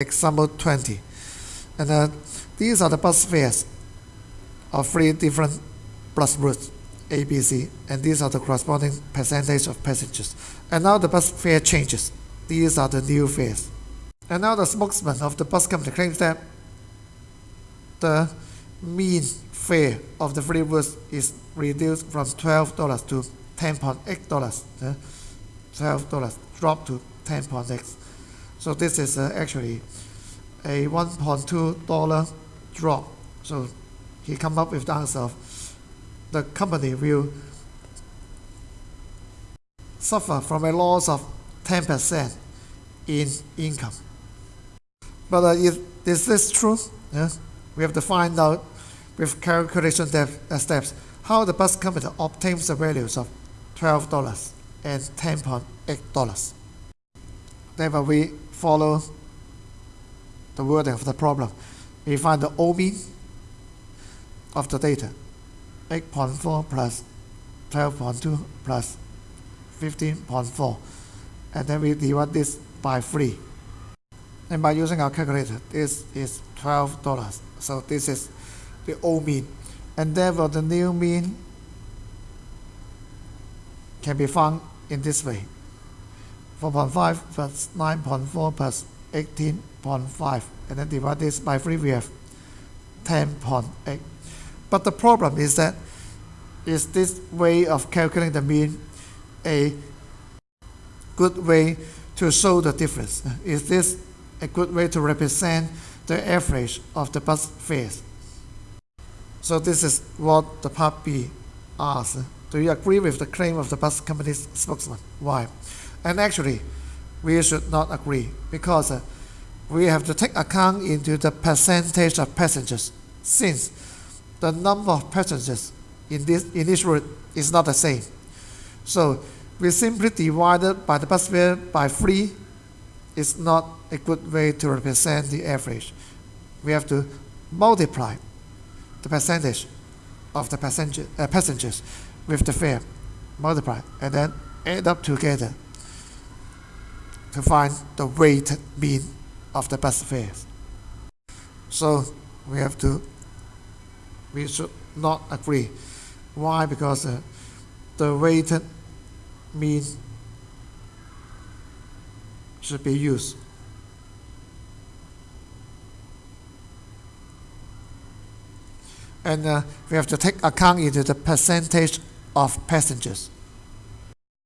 example 20. And uh, these are the bus fares of three different bus routes, A, B, C, and these are the corresponding percentage of passengers. And now the bus fare changes. These are the new fares. And now the spokesman of the bus company claims that the mean fare of the three routes is reduced from $12 to $10.8. Uh, $12 dropped to 10.8. So this is uh, actually a $1.2 drop. So he come up with the answer of the company will suffer from a loss of 10% in income. But uh, is, is this true? Yeah? We have to find out with calculation uh, steps how the bus company obtains the values of $12 and $10.8. Therefore, we follow the wording of the problem. We find the O mean of the data, 8.4 plus 12.2 plus 15.4, and then we divide this by 3. And by using our calculator, this is $12. So this is the O mean. And therefore, the new mean can be found in this way. 4.5 plus 9.4 plus 18.5 and then divide this by 3 we have 10.8 but the problem is that is this way of calculating the mean a good way to show the difference? Is this a good way to represent the average of the bus fares? So this is what the part B asks do you agree with the claim of the bus company's spokesman why and actually, we should not agree because uh, we have to take account into the percentage of passengers since the number of passengers in this, in this route is not the same. So we simply divided by the bus fare by 3 is not a good way to represent the average. We have to multiply the percentage of the passenger, uh, passengers with the fare, multiply, and then add up together to find the weighted mean of the bus fares. So we have to, we should not agree. Why? Because uh, the weighted mean should be used. And uh, we have to take account into the percentage of passengers.